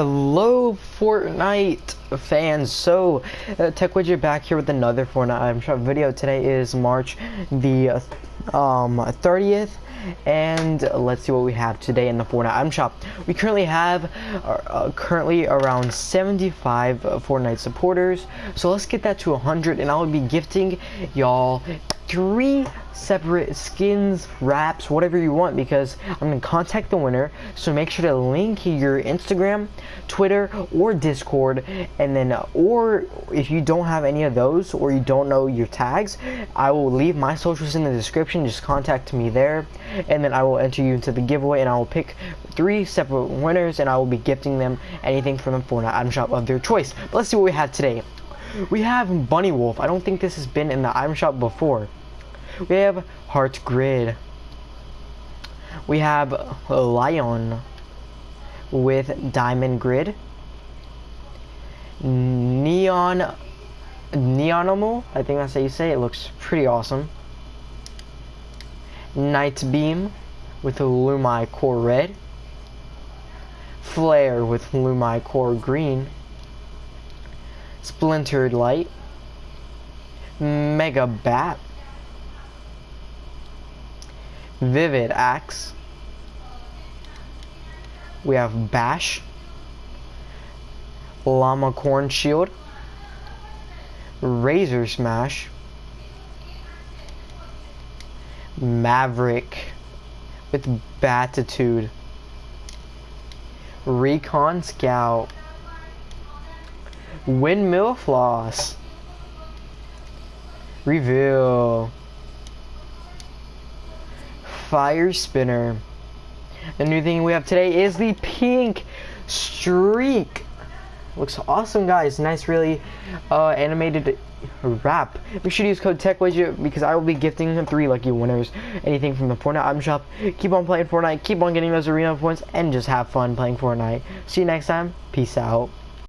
Hello, Fortnite fans. So, uh, Tech Widget back here with another Fortnite shop video. Today is March the um 30th, and let's see what we have today in the Fortnite item shop. We currently have uh, uh, currently around 75 Fortnite supporters. So let's get that to 100, and I will be gifting y'all three separate skins, wraps, whatever you want because I'm going to contact the winner. So make sure to link your Instagram, Twitter, or Discord. And then, uh, or if you don't have any of those or you don't know your tags, I will leave my socials in the description. Just contact me there. And then I will enter you into the giveaway and I will pick three separate winners and I will be gifting them anything from the Fortnite item shop of their choice. But let's see what we have today. We have Bunny Wolf. I don't think this has been in the item shop before. We have Heart Grid. We have Lion with Diamond Grid. Neon Neonimal, I think that's how you say it. it looks pretty awesome. Night Beam with Lumai Core Red. Flare with Lumai Core Green. Splintered Light. Mega Bat Vivid Axe. We have Bash. Llama Corn Shield. Razor Smash. Maverick with Batitude. Recon Scout. Windmill Floss. Reveal. Fire Spinner. The new thing we have today is the Pink Streak. Looks awesome, guys. Nice, really uh, animated wrap. Make sure to use code TechWidget because I will be gifting three lucky winners. Anything from the Fortnite item shop. Keep on playing Fortnite. Keep on getting those arena points. And just have fun playing Fortnite. See you next time. Peace out.